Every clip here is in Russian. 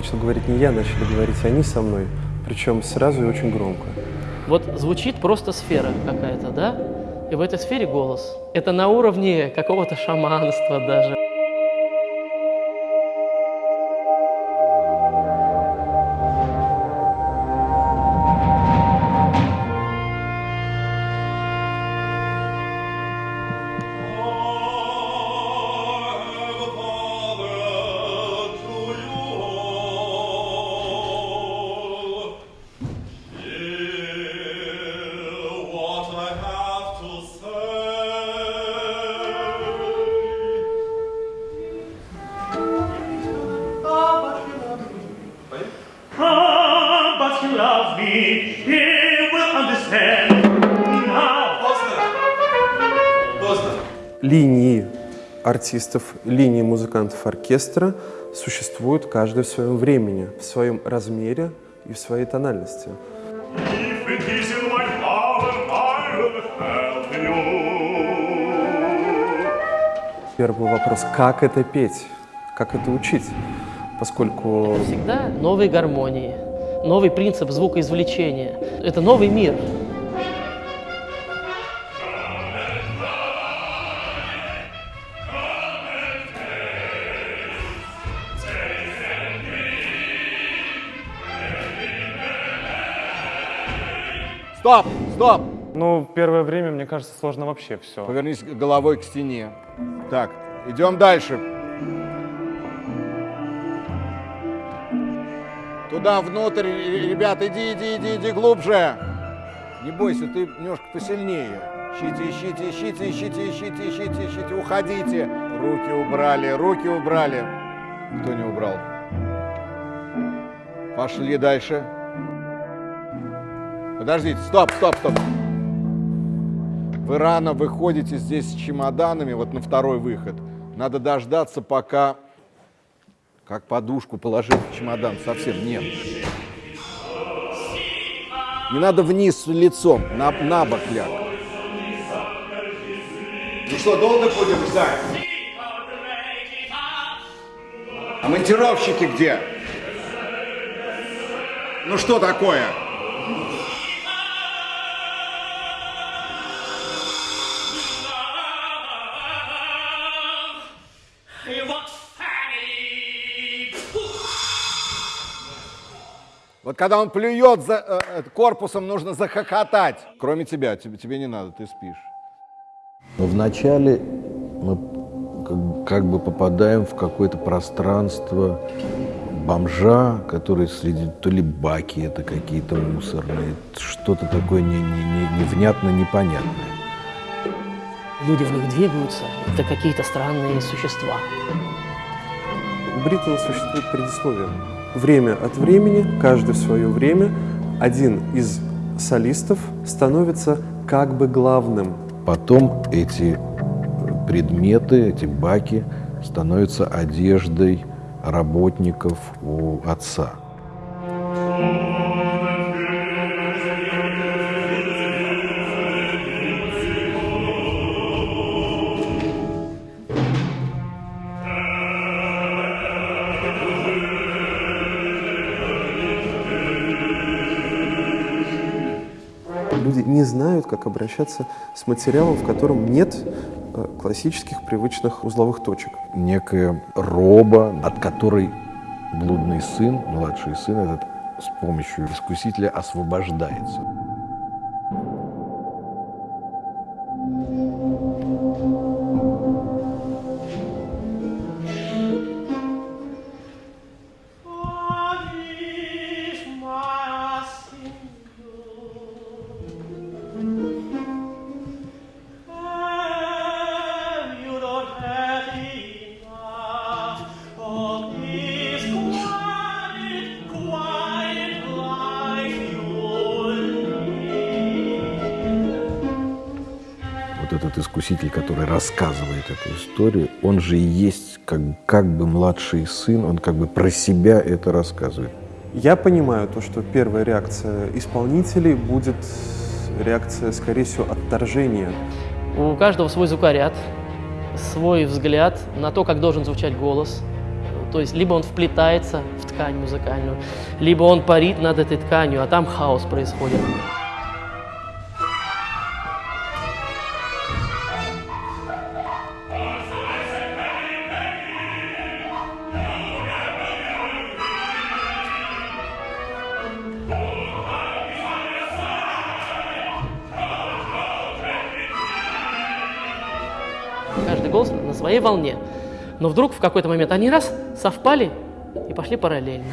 начал говорить не я, начали говорить они со мной, причем сразу и очень громко. Вот звучит просто сфера какая-то, да? И в этой сфере голос. Это на уровне какого-то шаманства даже. Loves me, he will understand now. Линии артистов, линии музыкантов оркестра существуют каждый в своем времени, в своем размере и в своей тональности. Первый вопрос – как это петь? Как это учить? Поскольку Всегда новые гармонии, новый принцип звукоизвлечения. Это новый мир. Стоп, стоп! Ну, первое время, мне кажется, сложно вообще все. Повернись головой к стене. Так, идем дальше. Туда, внутрь, ребят, иди, иди, иди, иди глубже. Не бойся, ты немножко посильнее. Ищите, ищите, ищите, ищите, ищите, ищите, ищите, уходите. Руки убрали, руки убрали. Кто не убрал? Пошли дальше. Подождите, стоп, стоп, стоп. Вы рано выходите здесь с чемоданами, вот на второй выход. Надо дождаться, пока, как подушку положив в чемодан, совсем нет. Не надо вниз лицом, на, на бок ляг. Ну что, долго будем ждать? А монтировщики где? Ну что такое? Вот когда он плюет за, э, э, корпусом, нужно захохотать. Кроме тебя, тебе, тебе не надо, ты спишь. Но вначале мы как, как бы попадаем в какое-то пространство бомжа, который среди то ли баки это какие-то мусорные, что-то такое не, не, не- невнятно непонятное. Люди в них двигаются. Это какие-то странные существа. у Бриттона существует предисловие. Время от времени, каждый в свое время, один из солистов становится как бы главным. Потом эти предметы, эти баки становятся одеждой работников у отца. Люди не знают, как обращаться с материалом, в котором нет э, классических привычных узловых точек. некая роба, от которой блудный сын, младший сын этот, с помощью искусителя освобождается. Искуситель, который рассказывает эту историю, он же и есть как, как бы младший сын, он как бы про себя это рассказывает. Я понимаю то, что первая реакция исполнителей будет реакция, скорее всего, отторжения. У каждого свой звукоряд, свой взгляд на то, как должен звучать голос. То есть либо он вплетается в ткань, ткань музыкальную, либо он парит над этой тканью, а там хаос происходит. Каждый голос на своей волне. Но вдруг в какой-то момент они раз совпали и пошли параллельно.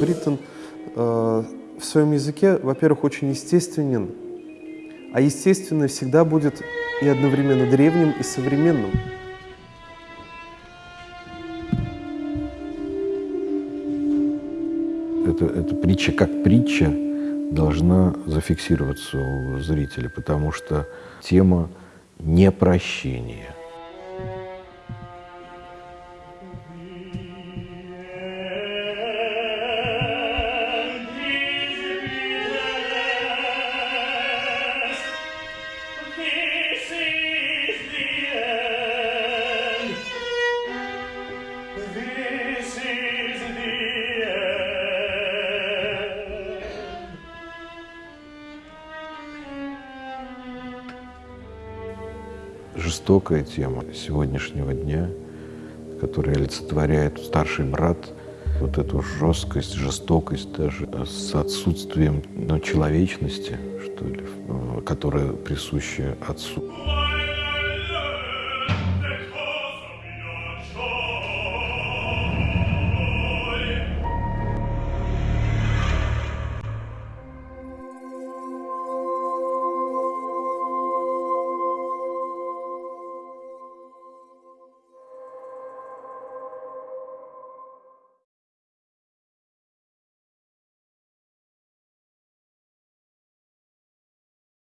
Бриттон э, в своем языке, во-первых, очень естественен, а естественное всегда будет и одновременно древним, и современным. Это, эта притча как притча должна зафиксироваться у зрителя, потому что тема непрощения. Жестокая тема сегодняшнего дня, которая олицетворяет старший брат, вот эту жесткость, жестокость даже с отсутствием ну, человечности, что ли, э, которая присуща отцу.